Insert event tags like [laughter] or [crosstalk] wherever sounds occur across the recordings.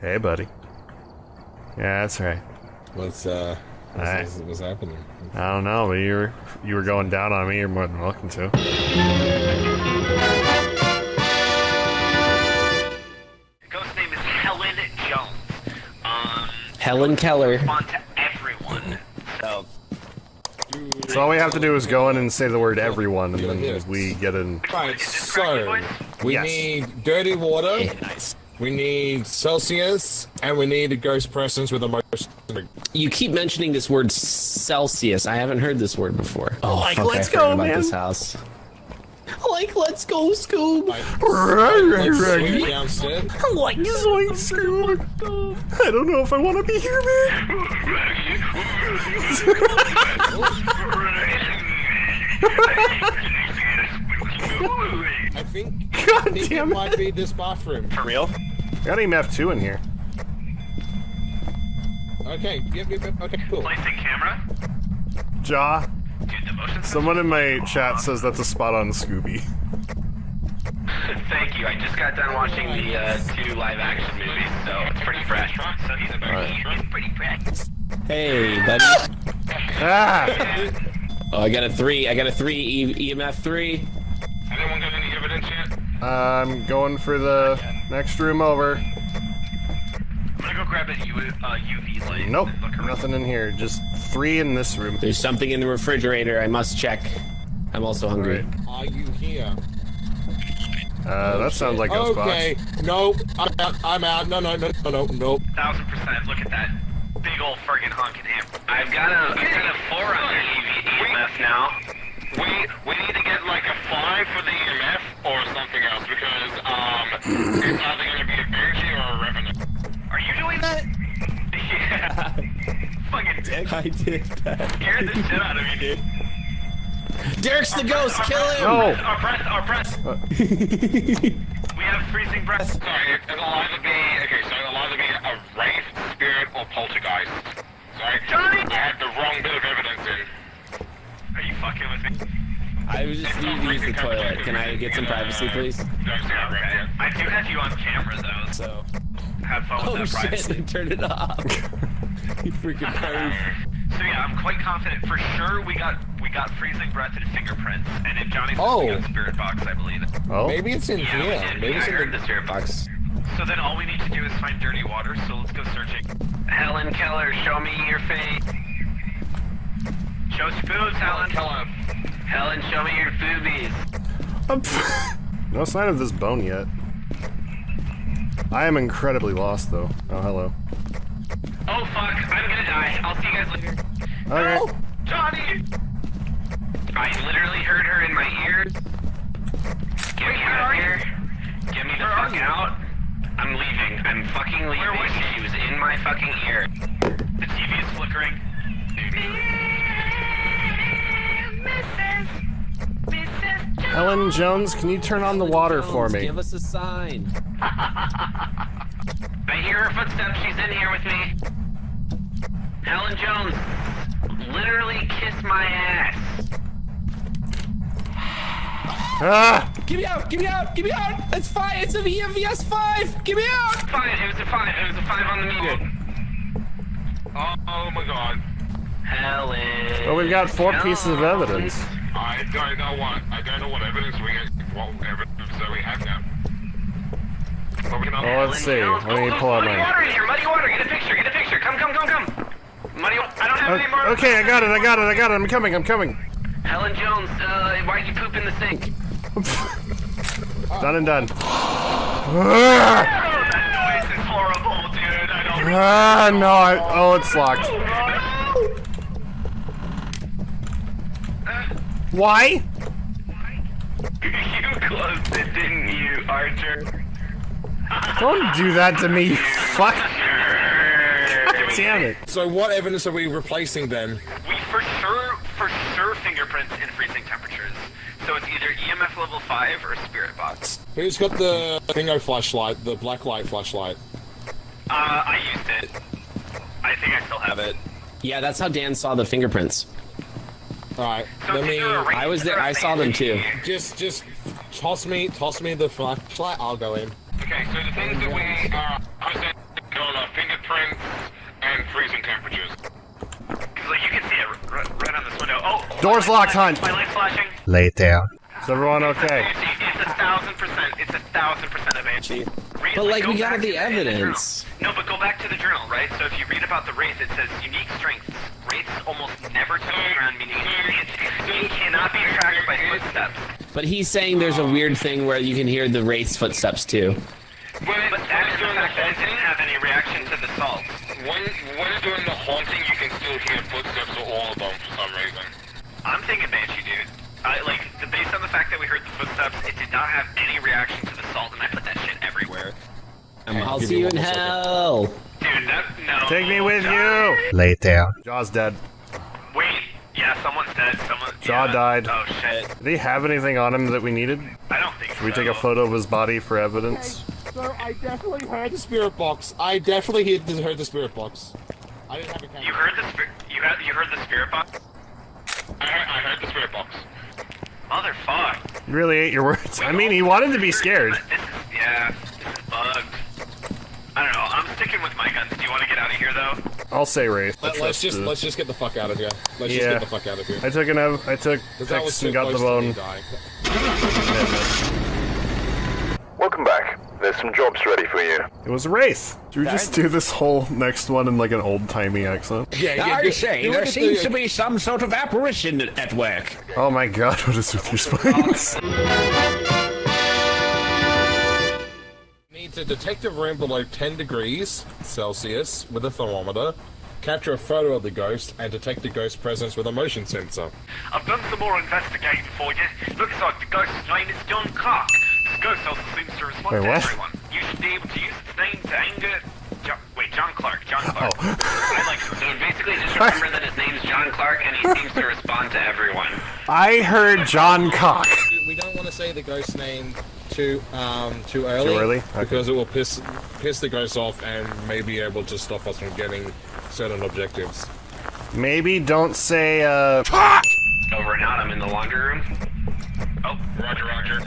Hey, buddy. Yeah, that's right. What's uh, what's, Alright. what's, what's happening? I don't know, but you were you were going down on me. You're more than welcome to. Ghost's name is Helen Jones. Um, Helen Keller. respond to everyone. So, So all we have to do is go in and say the word "everyone," and then we get in. Right, Is so we Yes. need dirty water, nice. We need Celsius, and we need a ghost presence with a motion. You keep mentioning this word Celsius. I haven't heard this word before. Oh, Like, fuck, let's I go, about man. this house. Like, let's go, Scoob. Let's swing. Like zoink, Scoob. I don't know if I want to be here, man. I think, [laughs] God I think it it. might be this bathroom. for real? Got EMF two in here. Okay, yep, yep, yep, okay, cool. Placing camera. Jaw. Dude, the motion Someone in my chat says that's a spot on Scooby. Thank you. I just got done watching the uh, two live action movies, so it's pretty fresh. So he's, he's pretty fresh. Hey, buddy. Ah! Oh, I got a three. I got a three. E- EMF three. Anyone got any evidence yet? I'm going for the next room over. I'm gonna go grab a U- uh, UV light. Nope, and look around. nothing in here. Just three in this room. There's something in the refrigerator. I must check. I'm also hungry. Alright. Are you here? Uh, that sounds like Ghostbox. Okay, no, I'm out, I'm out. No, no, no, no, no, no. Thousand percent. Look at that big old friggin' honking amp. I've got a, I've got a four on the EV, EMF now. We we need to get like a five for the EMF or something else because um it's either gonna be a Banshee or a Revenant. Are you doing that? yeah. Fucking dick. I did that. Scared the shit out of me, dude. Derek's the ghost. Our Kill him. No. Our breath, our breath. we have freezing breath. Sorry, it- it'll either be okay, so it'll either be a wraith, spirit, or poltergeist. Sorry, Johnny! I had the wrong bit of evidence in. Are you fucking with me? I was just need to use the toilet. Can I get some privacy, please? Don't see that right yet. I do have you on camera though, so have fun Oh with that shit! privacy. They turned it off. [laughs] you freaking [laughs] perv. So yeah, I'm quite confident for sure we got we got freezing breath and fingerprints, and if Johnny's Oh. we got spirit box, I believe it. Oh, Maybe it's in Yeah, here. did. Maybe Yeah, it's I in heard the. the spirit box. So then all we need to do is find dirty water. So let's go searching. Helen Keller, show me your face. Show us your boobs, Helen. Keller. Helen, show me your boobies. [laughs] no sign of this bone yet. I am incredibly lost, though. Oh, hello. Oh fuck, I'm gonna die. I'll see you guys later. Okay. No, Johnny! I literally heard her in my ears. Get me out of here. Get me the fuck out. I'm leaving. I'm fucking leaving. Where was she? She was in my fucking ear. The TV is flickering. Ellen Jones, can you turn on the water for me? Give us a sign. I hear her footsteps. She's in here with me. Helen Jones, literally kiss my ass. Ah! Get me out! Get me out! Get me out! It's five. It's an EMVS five. Get me out! Five. It was a five. It was a five on the meter. Oh, oh my god. Helen. Well, we've got four pieces of evidence. I don't know what I don't know what evidence we get what evidence that we have now. But we can Well, let's see. Let me pull out muddy my. water in here. Muddy water. Get a picture. Get a picture. Come, come, come, come. Muddy. I don't have any more. Okay, I got it. I got it. I got it. I'm coming. I'm coming. Helen Jones. Uh, why'd you poop in the sink? [laughs] Done and done. Ah! Oh, that noise is horrible, dude. I don't. Ah, no. I, oh, it's locked. Why? [laughs] you closed it, didn't you, Archer? Don't do that to me. you [laughs] Fuck. God damn it. So what evidence are we replacing then? We for sure, for sure, fingerprints in freezing temperatures. So it's either EMF level five or spirit box. Who's got the thingo flashlight, the black light flashlight? Uh, I used it. I think I still have it. Yeah, that's how Dan saw the fingerprints. All right. So let me. I was there. I saw them too. Just, just toss me, toss me the flashlight. I'll go in. Okay. So the things that we uh, present are fingerprints and freezing temperatures. Cause like you can see it right on this window. Oh. oh Doors locked, hunt. My light's flashing. Lay. Is everyone okay? It's a thousand percent. It's a thousand percent of Avanchi. But like, go we got the evidence. The no, but go back to the journal, right? So if you read about the wraith, it says unique strengths. Wraith almost it's, cannot be tracked by footsteps. But he's saying there's a weird thing where you can hear the Wraith's footsteps too. When, But that is the doing the fact didn't have any reaction to the salt. when, when it's doing the haunting, you can still hear footsteps of all of them for some reason. I'm thinking banshee, dude. I, like, based on the fact that we heard the footsteps, it did not have any reaction to the salt, and I put that shit everywhere. Um, I'll see you in more second. hell. Dude, that, no. Take me with you. Lay it down. Jaw's dead. Wait, yeah, someone's dead. Someone. Jaw yeah. died. Oh shit. Did he have anything on him that we needed? I don't think Should we take a photo of his body for evidence? Sir, I definitely heard the spirit box. I definitely heard the, spirit box. I didn't have a camera. You heard the spirit. You had. You heard the spirit box. I heard, I heard the spirit box. Motherfuck. You really ate your words. I mean, he wanted to be scared. This is yeah. This is bugged. I don't know. I'm sticking with my guns. Do you want to get out of here though? I'll say Wraith. Let, us just let's just get the fuck out of here. Let's just get the fuck out of here. I took an ev- I took 'Cause that was Tex too and got the close bone. Welcome back. There's some jobs ready for you. It was Wraith. Should we just do this whole next one in like an old timey accent? Yeah, yeah. I you- say, there seems the- to be some sort of apparition at work. Oh my god, [laughs] what is with your spines? [laughs] Need to detect a room below 10 degrees Celsius with a thermometer, capture a photo of the ghost, and detect the ghost presence with a motion sensor. I've done some more investigating for you. Looks like the ghost's name is John Clark. This ghost also seems to respond Wait, to what? everyone. You should be able to use its name to anger. Jo- wait, John Clark. John oh. Clark. [laughs] Oh. I like so basically just remember that his name's John Clark and he seems to respond to everyone. I heard John Cock. We don't want to say the ghost's name too um too early. early? Okay. Because it will piss piss the ghost off and may be able to stop us from getting certain objectives. Maybe don't say, uh. Over and out. I'm in the laundry room. Oh, Roger, roger.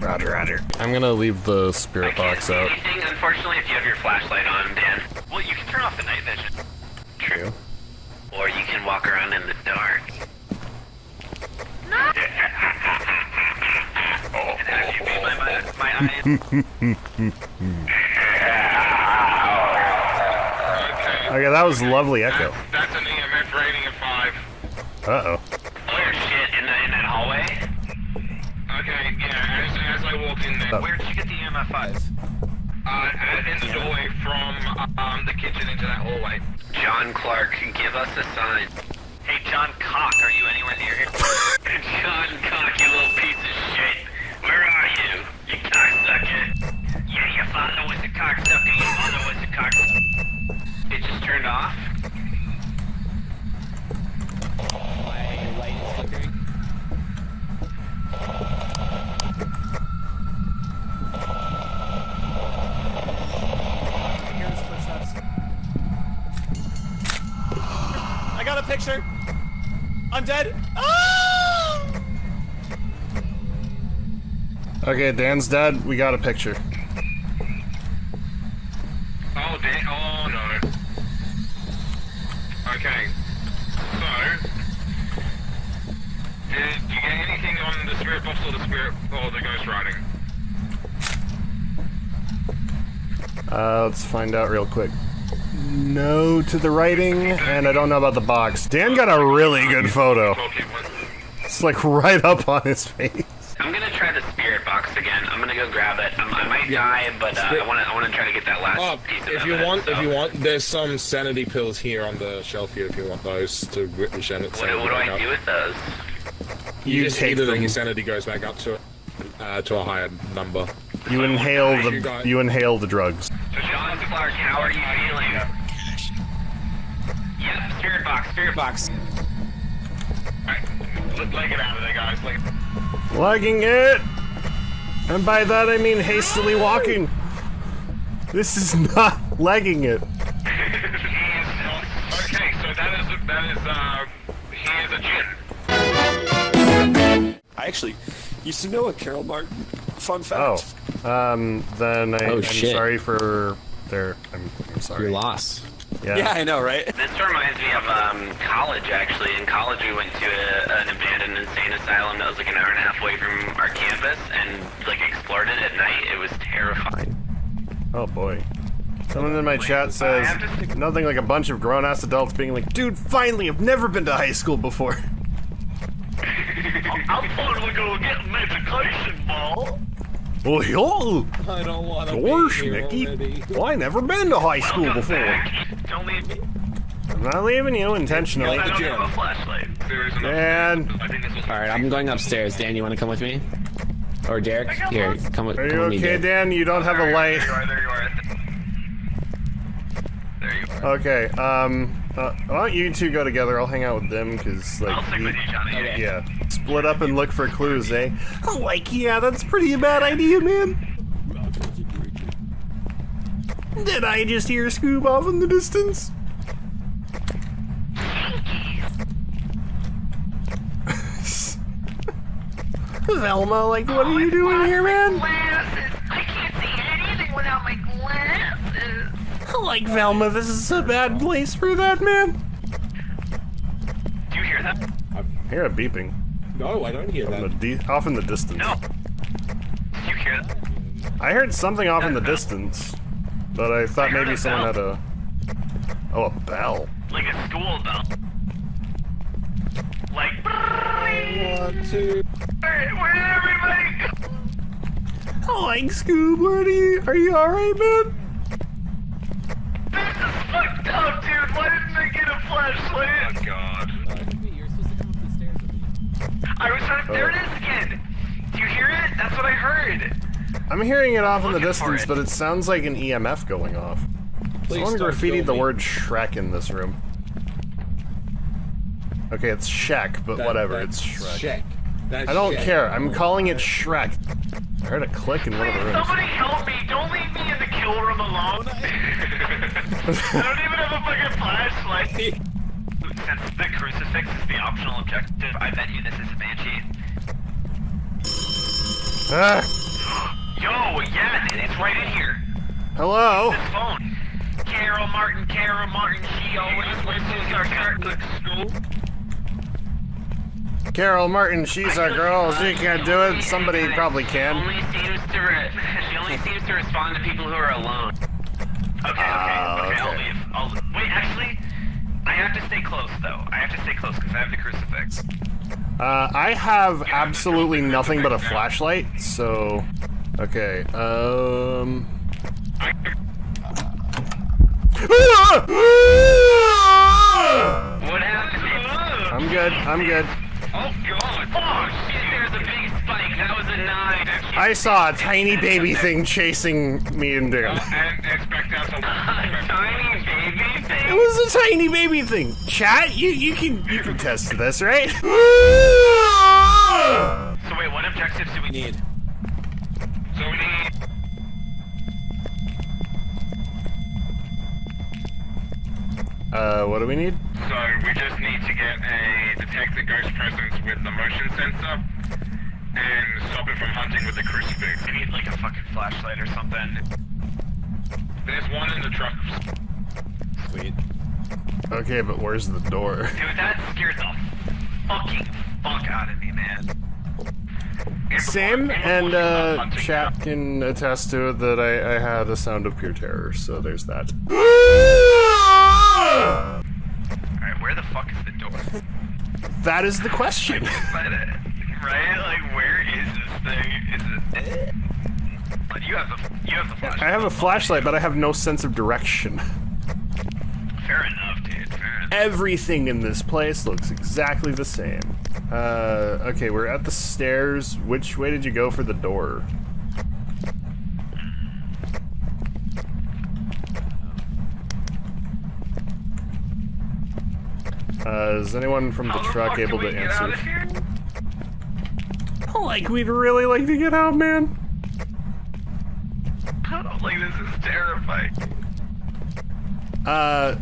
Roger, roger. I'm gonna leave the I spirit can't box see out. anything, unfortunately, if you have your flashlight on, Dan. Well, you can turn off the night vision. True. Or you can walk around in the dark. And have you beat my, my, my eyes? Okay, that was lovely echo. That's an EMF rating of 5. Uh oh. Oh shit, in, the, in that hallway? Okay, yeah, as, as I walked in there, Oh. Where did you get the EMF 5s? uh, uh, in the doorway from um, the kitchen into that hallway. John Clark, give us a sign. Hey, John Cock, are you anywhere near here? [laughs] John Cock, Okay, Dan's dead. We got a picture. Oh, damn. Oh, no. Okay. So, did you get anything on the spirit box or the spirit or the ghost writing? Uh, let's find out real quick. No to the writing, and I don't know about the box. Dan got a really good photo. It's like [laughs] right up on his face. I'm gonna try the spirit box again. I'm gonna go grab it. Um, I might die, but uh, I wanna I wanna try to get that last Oh, piece of if you want, if you want, there's some sanity pills here on the shelf here. If you want those to grip the sanity. What, what do I do with those? You, You just take eat it and them. your sanity goes back up to uh, to a higher number. You inhale You the got- you inhale the drugs. So John Clark, how are you feeling? Yep, spirit box, spirit box. Alright, let, let get out of there, guys. Like, Lugging it, and by that I mean hastily walking. This is [laughs] not legging it. okay, so that is that is uh, he is a jinn. I actually used to know a Carol Martin. Fun fact. Oh, fact. um, then I, Oh, I'm shit. sorry for their, I'm, I'm sorry. You're lost. Yeah. Yeah, I know, right? This reminds me of um, college, actually. In college, we went to a, an abandoned insane asylum that was like an hour and a half away from our campus, and like explored it at night. It was terrifying. Oh boy. Someone in my chat says nothing like a bunch of grown ass adults being like, dude, finally, I've never been to high school before. [laughs] I'm finally gonna get an education, ball. Well, yo, I don't want to gosh, be Mickey. already. Well, I never been to high school Welcome before. back. Don't leave me. I'm not leaving you intentionally. I don't have a flashlight. There is enough. Dan, I think this was All right, I'm going upstairs. Dan, you want to come with me? Or Derek? Here, come with, are come you with me. okay, Dan? You don't have a light. There you are, there you are. There you are. Okay, um, uh, why don't you two go together? I'll hang out with them, because, like, I'll stick you- with you, Johnny. Okay. yeah, split up and look for clues, eh? Oh, like, yeah, that's pretty a bad idea, man. Did I just hear Scoob off in the distance? Velma, like, what are you doing here, man? Like, Velma, this is a bad place for that, man. Do you hear that? I hear a beeping. No, I don't hear From the that. de- off in the distance. No. Do you hear that? I heard something off in the distance, but I thought I maybe a someone had a. Oh, a bell. Like a school bell. Like. One, two. Where, where did everybody go? Oh, like Scoob, where are you? Are you alright, man? Flashlight? Oh god. I was trying. There it is again. Do you hear it? That's what I heard. I'm hearing it off in the distance, it. but it sounds like an EMF going off. Please Someone don't graffitied kill the word Shrek in this room. Okay, it's Shek, but That- whatever, that's it's Shrek. Shrek. That's I don't Shrek. care. I'm oh, calling it Shrek. I heard a click in one of the rooms. somebody help me. Don't leave me in the kill room alone. [laughs] a flashlight. Since the crucifix is the optional objective, I bet you this is a banshee. Ah, Yo, yeah, it's right in here. hello? This phone. Carol Martin, Carol Martin, she always listens to our Catholic school. Carol Martin, she's a girl. She can't do it. Somebody probably can. only seems to re- [laughs] she only seems to respond to people who are alone. Okay, okay, Ah, okay, I'll leave. I'll, wait, actually, I have to stay close, though. I have to stay close because I have the crucifix. Uh, I have absolutely nothing but a flashlight, so. Okay, um. What happened? I'm good, I'm good. Oh, God. Oh That was a nine. I saw a tiny baby thing chasing me and Dan. And expect that to tiny baby It was a tiny baby thing. Chat, you you can you can test this, right? [laughs] So wait, what objectives do we need? So we need... Uh, what do we need? So we just need to get a detect the ghost presence with the motion sensor and stop it from hunting with the crucifix. We need like a fucking flashlight or something. There's one in the truck. Sweet. Okay, but where's the door? Dude, that scared the fucking fuck out of me, man. And Same, and before uh, hunting chat can attest to it that I, I had a sound of pure terror, so there's that. Alright, where the fuck is the door? That is the question. Right? Like, where is this thing? Is it? But you have the you have the flashlight. I have a flashlight, but I have no sense of direction. Fair enough, dude. Fair enough. Everything in this place looks exactly the same. Uh, okay, we're at the stairs. Which way did you go for the door? Uh, is anyone from the How truck able to we get out answer? Like, we'd really like to get out, man. like this is terrifying. Uh,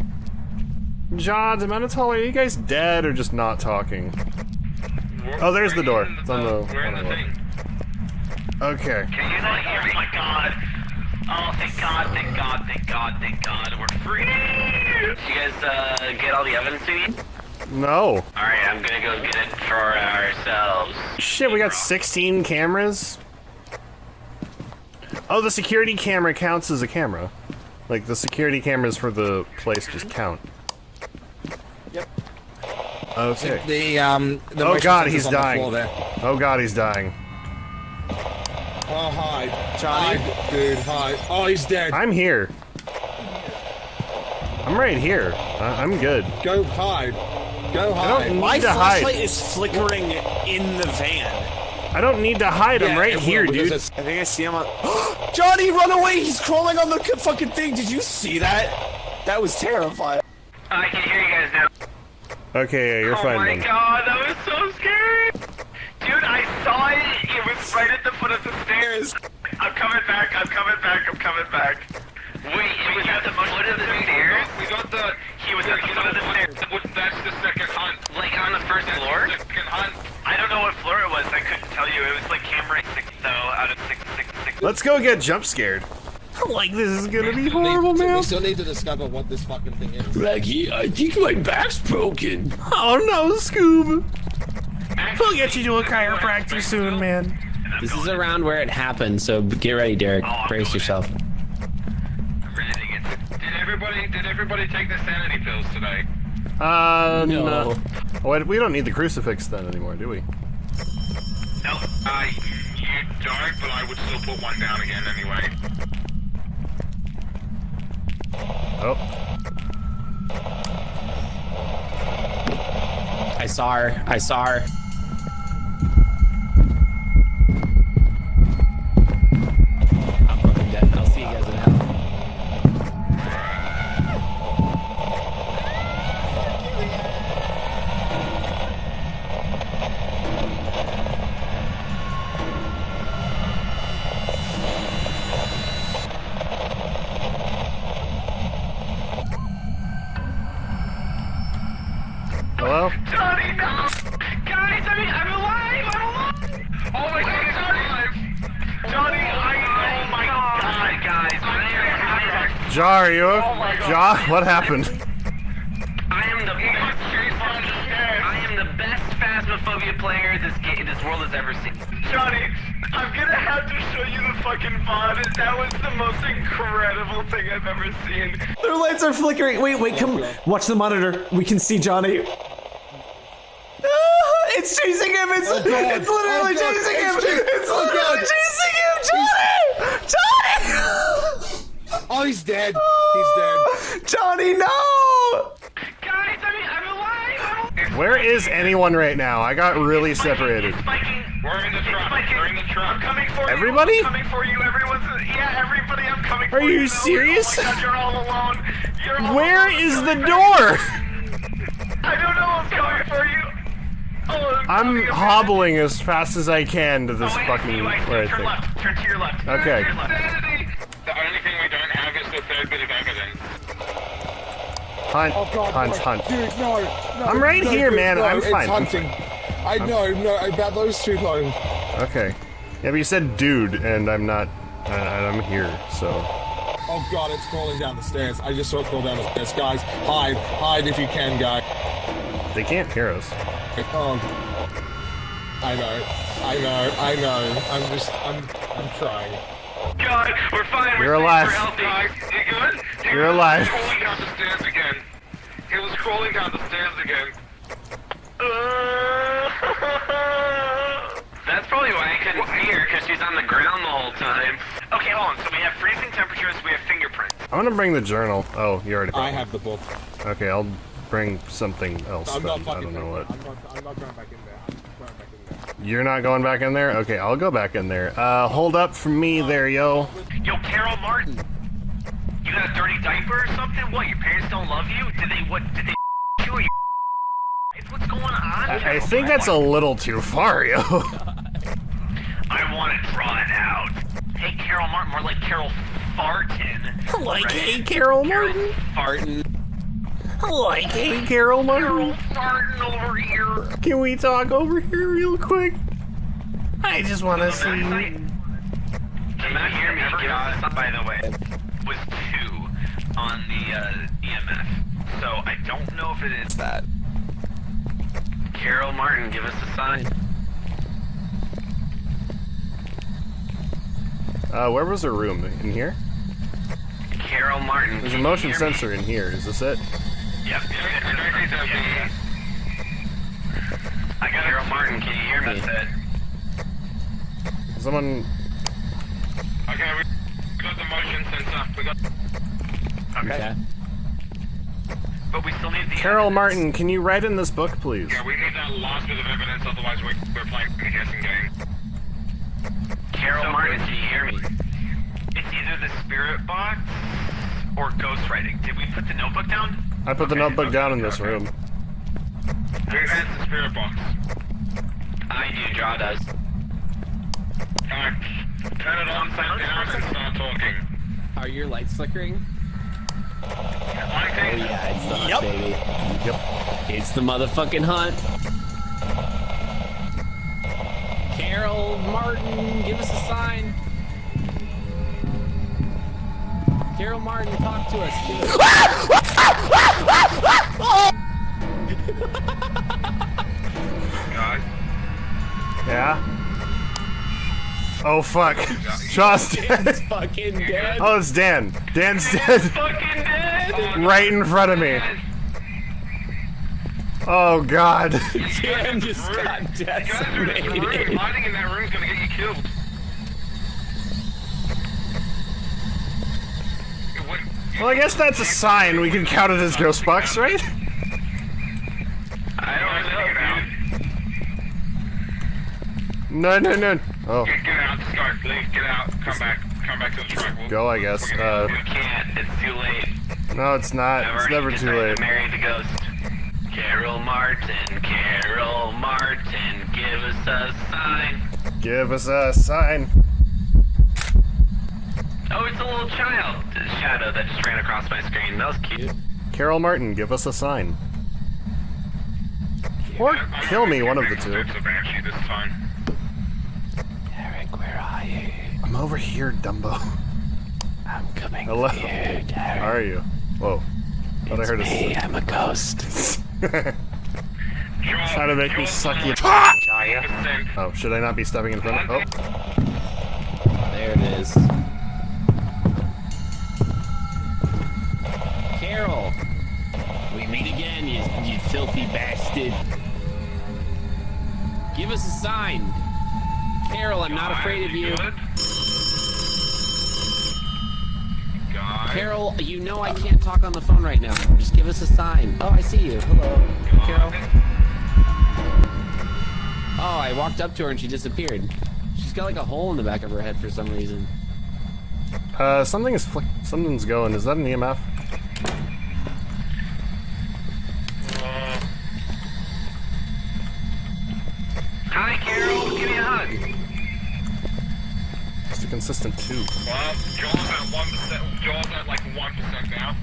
John, Demental, are you guys dead or just not talking? Oh, there's the door. It's on the- We're in the the thing. Okay. Can you not hear me? Oh my god. Oh, thank God, thank God, thank God, thank God, we're free! You guys, uh, get all the evidence you need? No. Alright, I'm gonna go get it for ourselves. Shit, we got 16 cameras? Oh, the security camera counts as a camera. Like, the security cameras for the place just count. Yep. Okay. The um. The Oh god, he's on the dying. there. Oh god, he's dying. Oh hi, Johnny. Hi, dude, hi. Oh, he's dead. I'm here. I'm right here. I I'm good. Go hide. Go I hide. don't need My to hide. flashlight is flickering in the van. I don't need to hide. I'm Yeah, right here, dude. I think I see him on. [gasps] Johnny, run away! He's crawling on the fucking thing. Did you see that? That was terrifying. I can hear you guys now. Okay, yeah, you're oh fine Oh my then. god, that was so scary! Dude, I saw it! It was right at the foot of the stairs! I'm coming back, I'm coming back, I'm coming back. Wait, it was at the foot of the stairs? We got the. He was at the foot of the stairs. That's the second hunt. Like on the first floor? I don't know what floor it was, I couldn't tell you. It was like camera 6 though, out of 6, 6, 6. Let's go get jump scared. [laughs] Like this is gonna be horrible, man. we still need to discover what this fucking thing is. Raggy, I think my back's broken. Oh no, Scoob! We'll get you to a chiropractor soon, man. This is around where it happened, so get ready, Derek. Oh, Brace yourself. I'm ready to get Did everybody? Did everybody take the sanity pills today? Uh, No. no. What, we don't need the crucifix then anymore, do we? No. Uh, you don't, but I would still put one down again anyway. Oh, I saw her. I saw her. Jar, are you? Oh. Jar, what happened? I am the best, I am the best Phasmophobia player this game, this world has ever seen. Johnny, I'm gonna have to show you the fucking VOD. That was the most incredible thing I've ever seen. Their lights are flickering. Wait, wait, come. Watch the monitor. We can see Johnny. Ah, It's chasing him. It's, Oh, it's literally Oh, chasing It's him. chasing- It's Oh, literally God. chasing him. Johnny! Johnny! Oh, he's dead. [laughs] He's dead. Johnny, no! Guys, I mean, I'm alive! Where is anyone right now? I got really It's separated. It's spiking. We're in the truck. spiking. We're in the truck. I'm coming for Everybody? you. I'm coming for you. Everyone's yeah, everybody. I'm coming Are for you. you No, serious? Oh my God, you're all alone. You're all Where alone. is I'm the door? I don't know. I'm coming for you. Oh, I'm hobbling as fast as I can to Oh, this wait, I see fucking you, I see you. where I Turn think. left. Turn to your left. Turn Okay. to your left. The only thing we don't have is the third bit of evidence. Hunt, Oh God, hunt, no. hunt. Dude, no, no. I'm right no, here, dude, man. No, I'm it's fine. I'm hunting. I know, no, about those two though. Okay. Yeah, but you said dude, and I'm not. And I'm here, so. Oh God, it's crawling down the stairs. I just saw it crawl down the stairs. Guys, hide, hide if you can, guys. They can't hear us. Oh, I know, I know, I know. I'm just, I'm, I'm trying. God, we're fine. We're You're safe, alive. We're healthy. Guys, you good? He You're was alive. Crawling down the stairs again. He was crawling down the stairs again. [laughs] That's probably why I couldn't see her, because she's on the ground the whole time. Okay, hold on. So we have freezing temperatures, we have fingerprints. I'm gonna bring the journal. Oh, you already. I have the book. Okay, I'll bring something else. I'm then. not I don't know what. I'm not, I'm not going back in there. I'm not going back in there. You're not going back in there? Okay, I'll go back in there. Uh, hold up for me there, yo. Yo, Carol Martin. You got a dirty diaper or something? What, your parents don't love you? Did they, what, did they [laughs] you or your What's going on? I, I think that's a little too far, yo. [laughs] I want to draw it out. Hey, Carol Martin, more like Carol Farton. [laughs] like, Right? hey, Carol Martin. Farting. Like, hey, Carol Carol Martin. Over here. Can we talk over here real quick? I just want to see. Can the map hear me give us by the way, was two on the uh, EMF. So I don't know if it is that. Carol Martin, give us a sign. Uh, where was her room? In here? Carol Martin. There's a motion hear me? sensor in here. Is this it? Yep. Yeah, I got Carol Martin, can you hear me? That's it. Someone. Okay, we got the motion sensor. We got. Okay. But we still need the Carol Martin, can you write in this book, please? Yeah, we need that last bit of evidence, otherwise we're, we're playing a guessing game. Carol Martin, can you hear me? It's either the spirit box or ghostwriting. Did we put the notebook down? I put the notebook down in this room. Who has the spirit box? I do, Jaw does. Uh, turn it on, sit down, and start talking. Are your lights flickering? I Oh yeah, it's the hunt, Yep. baby. Yep. It's the motherfucking hunt. Carol Martin, give us a sign. Carol Martin, talk to us. [laughs] Give. Yeah? Oh fuck. [laughs] Josh dead. fucking dead. Oh, it's Dan. Dan's dead. Fucking dead! right in front of me. Oh god. [laughs] Dan just got Guys are in decimated. Hiding in that room is gonna get you killed. What- Well, I guess that's a sign. We can count it as ghost box, right? I don't know. No, no, no. Oh, Get, get out, go. Leave, get out. Come back. Come back to the truck. We'll, go, I guess. Uh, We can't. It's too late. no, it's not. I've It's never too late. to marry the ghost. Carol Martin, Carol Martin, give us a sign. Give us a sign. Oh, it's a little child shadow that just ran across my screen. That was cute. Carol Martin, give us a sign. Or kill me, one of the two. It's this time. Eric, where are you? I'm over here, Dumbo. I'm coming Hello. for you, Derek. How are you? Whoa. Thought I heard a. Me, a. I'm a ghost. [laughs] Trying to make me suck you. Percent. [laughs] Oh, should I not be stepping in front of? Oh, There it is. Filthy bastard. Give us a sign. Carol, I'm not afraid of you. Carol, you know I can't talk on the phone right now. Just give us a sign. Oh, I see you. Hello, Carol. Oh, I walked up to her and she disappeared. She's got like a hole in the back of her head for some reason. uh, something is flick. Something's going. Is that an EMF? Hi, Carol. Give me a hug. It's a consistent two. Well, Jaws at one percent. Jaws at like one percent now.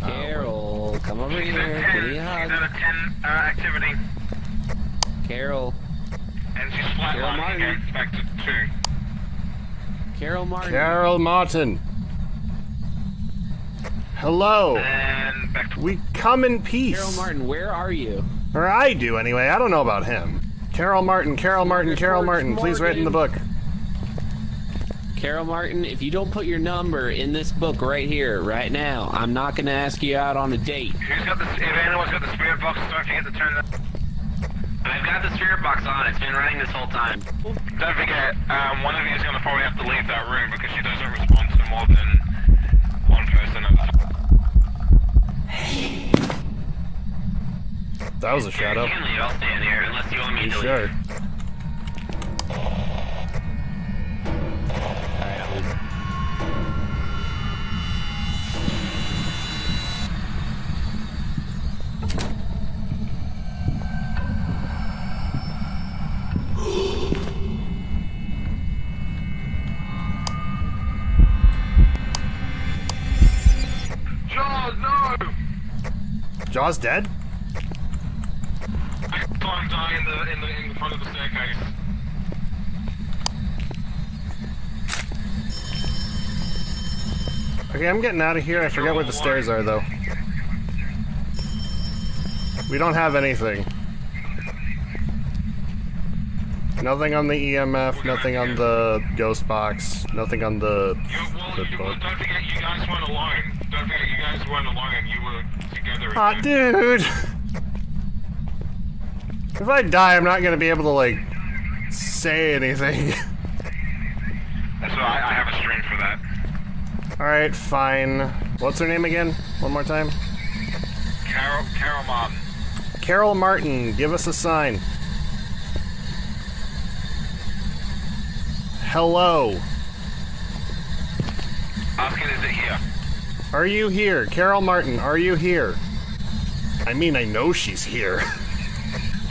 Carol, come over He's here. at Give me a She's at hug. a ten uh, activity, Carol, and she's Carol flatlining Martin. again. Back to two. Carol Martin. Carol Martin. Hello. And back We come in peace. Carol Martin, where are you? Or I do anyway. I don't know about him. Carol Martin, Carol Martin, Carol Martin. Please write in the book. Carol Martin, if you don't put your number in this book right here, right now, I'm not going to ask you out on a date. Who's got the? If anyone's got the spirit box, don't forget to turn that. I've got the spirit box on. It's been running this whole time. Don't forget, um, one of you is going to probably have to leave that room because she doesn't respond to more than one person at a time. That was a shadow. You can. I'll stand here unless you want me to sure? Jaws dead? I saw him die in the, in the, in the front of the staircase. Okay, I'm getting out of here. I forget where the stairs are, though. We don't have anything. Nothing on the EMF, nothing on the ghost box, nothing on the... Well, the don't forget you guys went alone. Don't forget you guys alone. Aw, dude! If I die, I'm not gonna be able to, like, say anything. That's why I, I have a stream for that. Alright, fine. What's her name again? One more time? Carol, Carol Martin. Carol Martin, give us a sign. Hello. Asking, is it here? Are you here? Carol Martin, are you here? I mean, I know she's here. [laughs]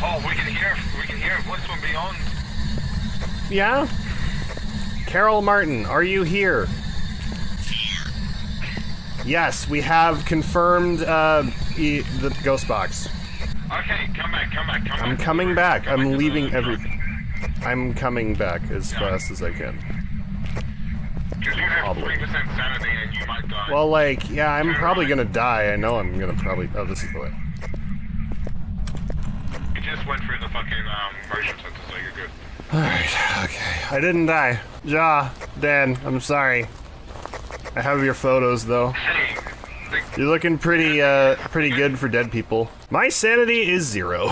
Oh, we can hear. We can hear voice from beyond. yeah? Carol Martin, are you here? Yes, we have confirmed uh, e- the ghost box. Okay, come back, come back, come back. I'm coming back. Come I'm to leaving everything. I'm coming back as fast as I can. Because you have Probably. three percent sanity and you might die. Well, like, yeah, I'm probably gonna die. I know I'm gonna probably. Oh, this is the way. you just went through the fucking um, motion sensor, so you're good. Alright, okay. I didn't die. Ja, Dan, I'm sorry. I have your photos though. You're looking pretty, uh, pretty good for dead people. My sanity is zero.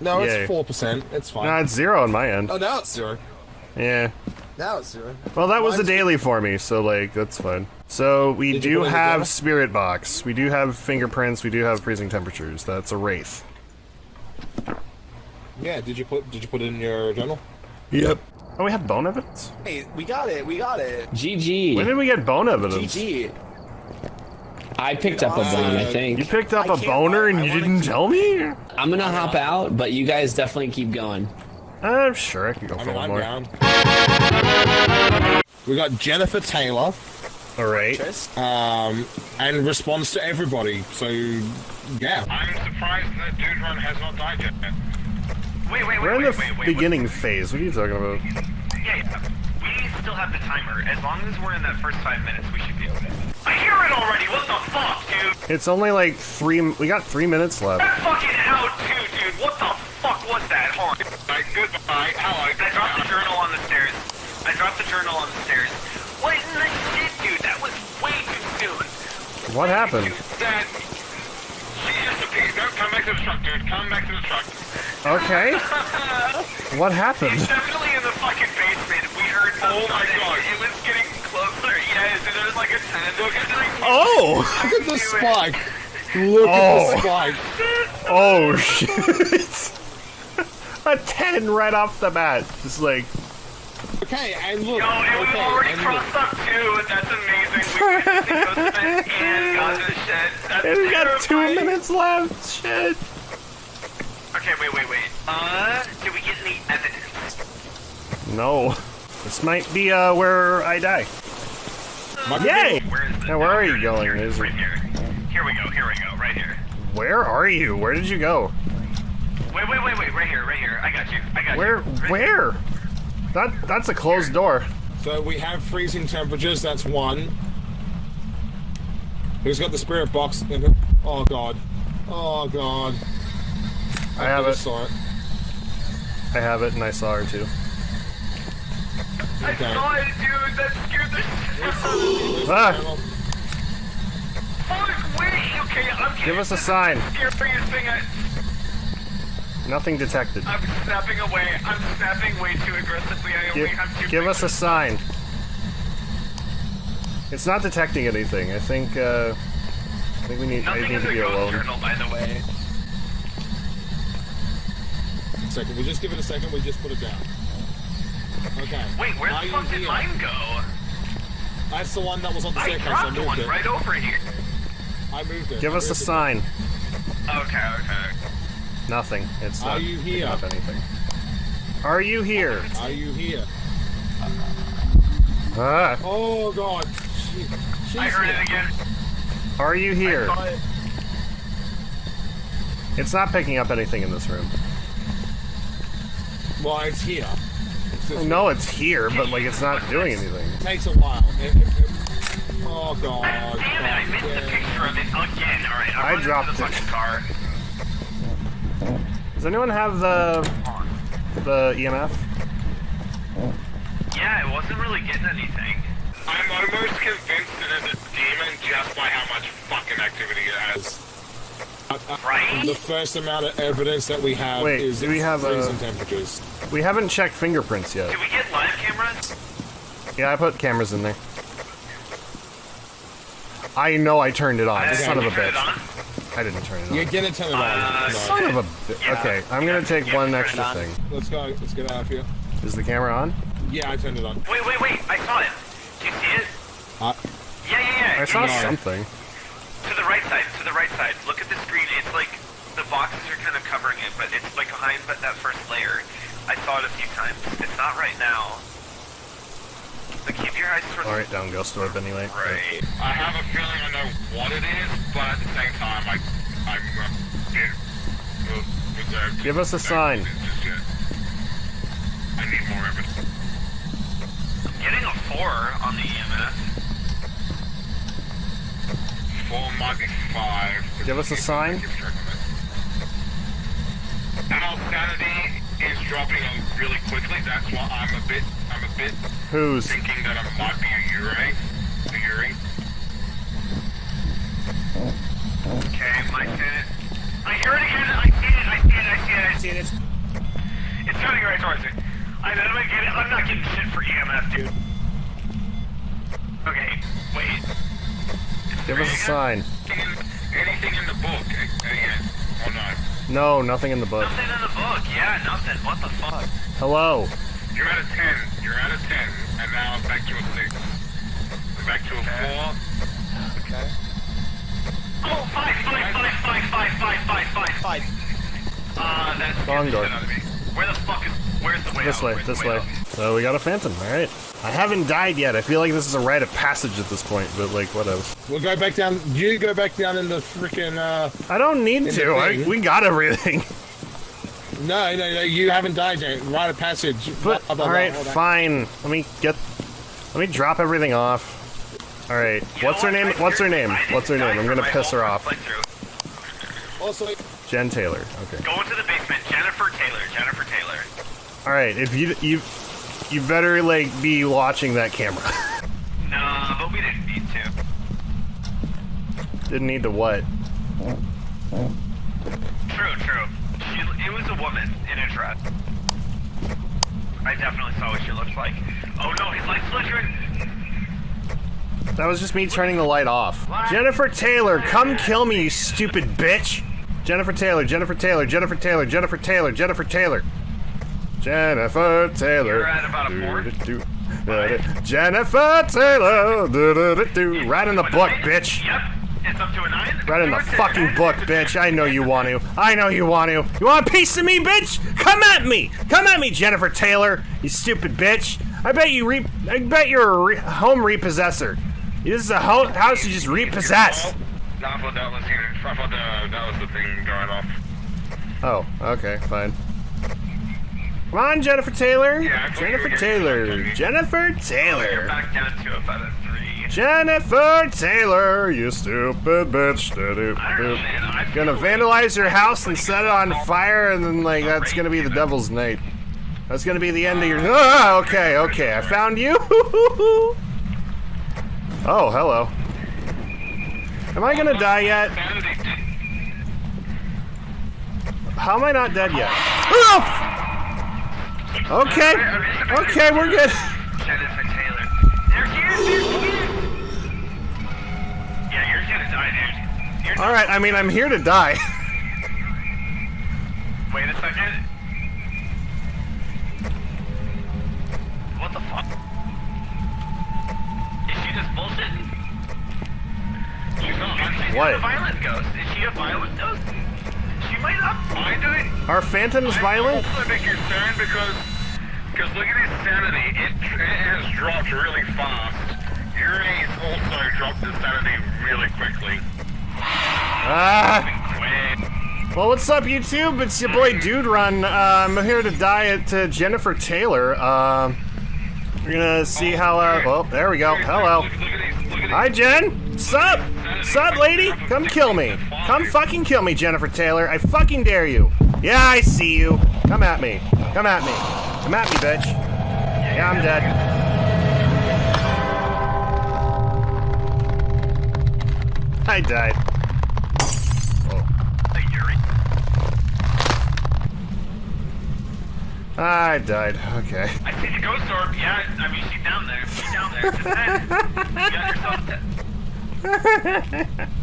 No, Yay. it's four percent. It's fine. No, it's zero on my end. oh, now it's zero. Yeah. Now it's zero. Well, that was the daily for me, so like that's fine. So we Did you do put it have together? spirit box. We do have fingerprints. We do have freezing temperatures. That's a wraith. Yeah. Did you put Did you put it in your journal? Yep. Oh, we have bone evidence. Hey, we got it. We got it. GG. When did we get bone evidence? GG. I picked up a uh, bone, I think. You picked up I a can't boner and I you wanna didn't keep- tell me? I'm gonna hop out, but you guys definitely keep going. I'm sure I can go I for mean, one I'm more. down. We got Jennifer Taylor, All right. um, and responds to everybody. So, yeah. I'm surprised that Dude Run has not died yet. Wait, wait, wait, We're in the wait, wait. beginning phase. What are you talking about? Yeah, yeah. We still have the timer. As long as we're in that first five minutes, we should be okay. I hear it already. What the fuck, dude? It's only like three. We got three minutes left. That fucking out too, dude. What the fuck was that? Hold on. Like, goodbye. Hello. I dropped the journal on the stairs. I dropped the journal on the stairs. What in the shit, dude? That was way too soon. What happened? Dad, she just appeared. No, come back to the truck, dude. Come back to the truck. Okay. [laughs] What happened? Definitely in the fucking basement. We heard. Oh my God. It was getting closer. Yes, and there was like a ten. Oh! Look at the. Oh! Look at the spike. Look at Oh. the spike. Oh [laughs] shit! A ten right off the bat. Just like Okay, and look. No, and we've okay, already and look. crossed up too. That's amazing. We went to Ghost Event and got to the shed. That's and we got two terrifying. minutes left. Shit. Okay, wait, wait, wait. Uh, did we get any evidence? No. This might be uh where I die. Yay! Where is it? Now where are you Here it is, going? Here, it is, Is right here. Here we go. Here we go. Right here. Where are you? Where did you go? Wait, wait, wait, wait. Right here. Right here. I got you. I got Where? you. Right Where? That that's a closed door. So we have freezing temperatures. That's one. Who's got the spirit box? In it? Oh god. Oh god. I have just it. Saw it. I have it, and I saw her too. I saw it, dude. That scared the shit out of me. Ah! Fuck, wait. Okay, I'm Give us a sign. Scariest thing I... Nothing detected. I'm snapping away. I'm snapping way too aggressively. I only Give, have two give us a sign. It's not detecting anything. I think. Uh, I think we need. I need in to the be ghost alone. journal, by the way. Second. We just give it a second. We just put it down. Okay. Wait, where Are the you fuck did here? mine go? That's the one that was on the I staircase. I dropped moved one it. right over here. I moved it. Give I us a it. sign. Okay, okay. Nothing. It's not Are not you picking here? up anything. Are you here? Are you here? Ah, Oh god. She, she's I heard here. it again. are you here? Saw it. It's not picking up anything in this room. Well, it's here. It's just- No, it's here, but like it's not doing anything. It takes a while. It- oh God. Damn it, I missed the picture of it again. Alright, I'm I dropped the it. fucking car. Does anyone have the the EMF? Yeah, it wasn't really getting anything. I'm almost convinced that it's a demon just by how much fucking activity it has. Right? The first amount of evidence that we have Wait, is do we have a- freezing temperatures. We haven't checked fingerprints yet. Did we get live cameras? Yeah, I put cameras in there. I know I turned it on. I- Son of a bitch. On? I didn't turn it on. You're gonna turn it on. Uh, No. Son of a bitch. Okay, I'm gonna take yeah, one extra on. thing. Let's go. Let's get out of here. Is the camera on? Yeah, I turned it on. Wait, wait, wait. I saw it. Do you see it? Uh, Yeah, yeah, yeah. I saw No. something. To the right side, to the right side. Look at the screen. It's like the boxes are kind of covering it, but it's like behind but that first layer. I saw it a few times. It's not right now. Keep your eyes towards Alright, down Ghost Orb anyway. right. I have a feeling I know what it is, but at the same time, I, I'm uh. Give us a sign. I need more evidence. Getting a four on the E. Four might be five. Give us a sign. Keep track of it. Our sanity is dropping really quickly. That's why I'm a bit, I'm a bit Who's? thinking that it might be a Yurei. A Yurei. Okay, my it. I hear it again. I see it. I see it. I see it. I see it. It's, turning right towards me. I know I get it. I'm not getting shit for EMF, dude. Okay, wait. Give us a sign. Anything in, the book again? Oh no. No, nothing in the book. Nothing in the book. Yeah, nothing. What the fuck? Hello. You're at a 10. You're at a 10. And now I'm back to a 6. I'm back to a okay. 4. Okay. Oh, 5, 5, 5, 5, 5, 5, 5, 5, 5. Uh, that's... Wrong door. Where the fuck is... Where's the way This out? way, this way. way so we got a phantom, alright. I haven't died yet. I feel like this is a rite of passage at this point, but like, whatever. we'll go back down. You go back down in the freaking. Uh, I don't need to. I, we got everything. [laughs] no, no, no. You haven't died yet. Rite of passage. But, Blah, blah, blah, alright, all that. fine. Let me get. Let me drop everything off. Alright, You what's her what? name? What's her name? What's her name? I'm gonna piss her off. playthrough. Also, Jen Taylor. Okay. Go into the basement. Jennifer Taylor. Jennifer Taylor. Alright, if you you you better like be watching that camera. [laughs] No, but we didn't need to. Didn't need to what? True, true. She, it was a woman in a dress. I definitely saw what she looked like. Oh no, his light's flickering. That was just me turning the light off. Jennifer Taylor, come kill me, you stupid bitch! Jennifer Taylor, Jennifer Taylor, Jennifer Taylor, Jennifer Taylor, Jennifer Taylor. Jennifer Taylor. You're at about a four? Do-do-do. Jennifer Taylor. Right in the book, bitch. Yep, it's up to a nine. Right in the fucking book, bitch. I know you want to. I know you want to. You want a piece of me, bitch? Come at me. Come at me, Jennifer Taylor. You stupid bitch. I bet you re. I bet you're a re- home repossessor. This is a ho- house you just repossess. No, I thought that was here. I thought that, that was the thing going off. Oh, okay, fine. Come on, Jennifer Taylor. Yeah, I thought you Jennifer Taylor. Jennifer Taylor. back down to about a three. Jennifer Taylor, you stupid bitch. Da-do, I don't know, do. man. I feel Gonna vandalize your house and set it on fire, and then like that's gonna be the devil's night. That's gonna be the end of your. [laughs] Ah, okay, okay, I found you. [laughs] oh, hello. Am I gonna die yet? How am I not dead yet? [laughs] Ah! Okay, okay, we're good. Jennifer Taylor. There she is. There she is. Yeah, you're gonna die, dude. All right, I mean I'm here to die. Wait a second. What the fuck? Is she just bullshitting? She's not. She's What? a violent ghost. Is she a violent ghost? She might not mind it. Are phantoms violent? I'm a bit concerned because, because look at his sanity. It, it has dropped really fast. Yuri's also dropped his sanity really quickly. Ah. Well, what's up, YouTube? It's your boy Dude Run. Uh, I'm here to die at uh, Jennifer Taylor. Uh, we're gonna see how. Uh, well, there we go. Hello. Look, look at his, look at Hi, Jen. Sup? Sup, lady? Come kill me. Come fucking kill me, Jennifer Taylor. I fucking dare you. Yeah, I see you. Come at me. Come at me. Come at me, bitch. Yeah, I'm dead. I died. I died. Okay. I see the ghost orb. Yeah, I mean, she's down there. She's down there. You got yourself. [laughs]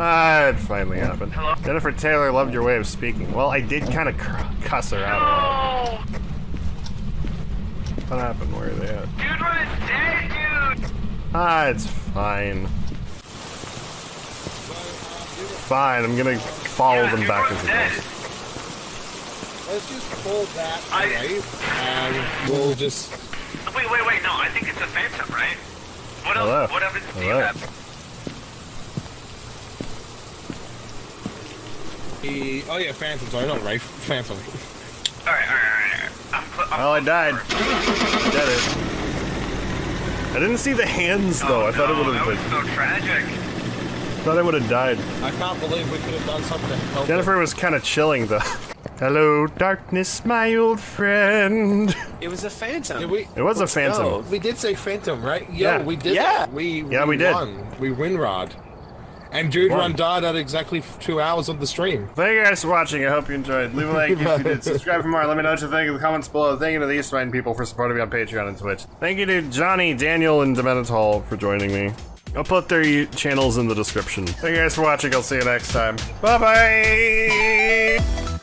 Ah, it finally happened. Hello? Jennifer Taylor loved your way of speaking. Well, I did kind of cuss her out. What happened? Where are they at? dude was dead, dude. Ah, it's fine. Fine, I'm gonna follow Yeah, them dude back as a dead. ghost. Let's just pull that I- away, and we'll just. Wait, wait, wait. No, I think it's a phantom, right? What Hello. else? What evidence do you Hello. have? He, oh yeah, Phantom. Sorry, not Wraith. Phantom. All right, all right, all right. all right. I'm cl- I'm Well, I close died. to I did it. I didn't see the hands though. I thought it Oh, would That was have. so tragic. I Thought I would have died. I can't believe we could have done something to help. Jennifer was kind of chilling though. Hello, darkness, my old friend. It was a phantom. Did we? It was a phantom. go. We did say Phantom, right? Yo, Yeah. we did. Yeah. it. We Yeah, we did. Won. We win Rod. And Dude. Run died at exactly two hours of the stream. Thank you guys for watching. I hope you enjoyed. Leave a like if you [laughs] did. Subscribe for more. Let me know what you think in the comments below. Thank you to the Eastmine people for supporting me on Patreon and Twitch. Thank you to Johnny, Daniel, and Demental for joining me. I'll put their channels in the description. Thank you guys for watching. I'll see you next time. Bye bye.